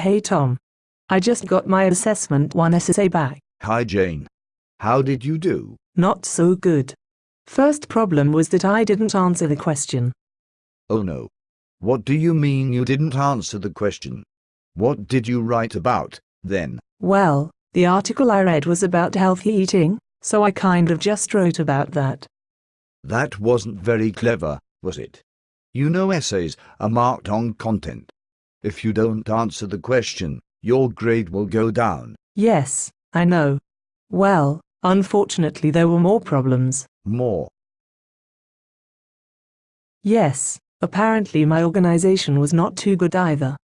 Hey Tom. I just got my assessment 1 essay back. Hi Jane. How did you do? Not so good. First problem was that I didn't answer the question. Oh no. What do you mean you didn't answer the question? What did you write about, then? Well, the article I read was about healthy eating, so I kind of just wrote about that. That wasn't very clever, was it? You know essays are marked on content. If you don't answer the question, your grade will go down. Yes, I know. Well, unfortunately there were more problems. More. Yes, apparently my organization was not too good either.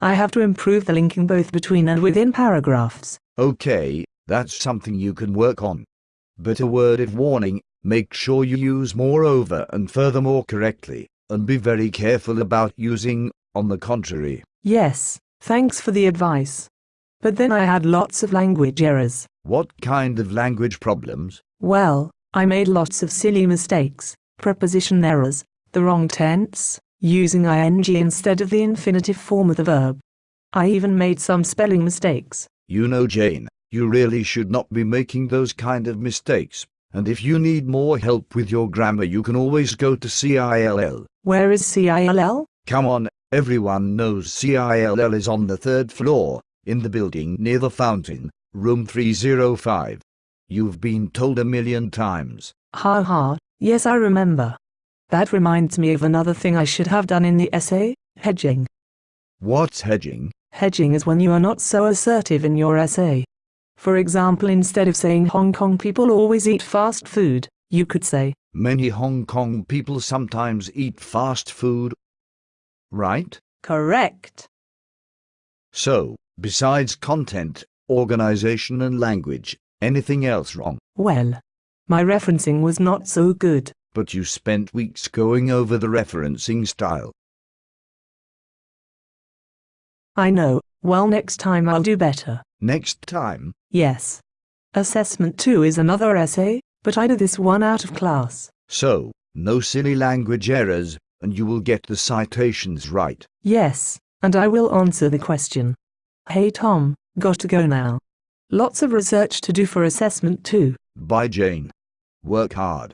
I have to improve the linking both between and within paragraphs. Okay, that's something you can work on. But a word of warning, make sure you use moreover and furthermore correctly, and be very careful about using on the contrary. Yes, thanks for the advice. But then I had lots of language errors. What kind of language problems? Well, I made lots of silly mistakes, preposition errors, the wrong tense, using ing instead of the infinitive form of the verb. I even made some spelling mistakes. You know, Jane, you really should not be making those kind of mistakes. And if you need more help with your grammar, you can always go to CILL. Where is CILL? Come on, everyone knows CILL is on the third floor, in the building near the fountain, room 305. You've been told a million times. Ha ha, yes I remember. That reminds me of another thing I should have done in the essay, hedging. What's hedging? Hedging is when you are not so assertive in your essay. For example, instead of saying Hong Kong people always eat fast food, you could say, Many Hong Kong people sometimes eat fast food. Right? correct. So, besides content, organization and language, anything else wrong? Well, my referencing was not so good. But you spent weeks going over the referencing style. I know, well next time I'll do better. Next time, Yes. Assessment 2 is another essay, but I did this one out of class. so, no silly language errors, and you will get the citations right. Yes, and I will answer the question. Hey Tom, got to go now. Lots of research to do for assessment two. Bye, Jane. Work hard.